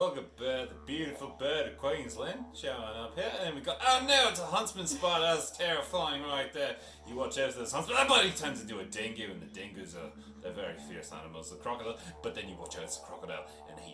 Welcome, at the beautiful bird of Queensland showing up here. And we got, oh no, it's a huntsman spider. That's terrifying right there. You watch out for this huntsman. That tends turns into a dingo, and the dingoes are they're very fierce animals, the crocodile. But then you watch out, it's a crocodile, and he.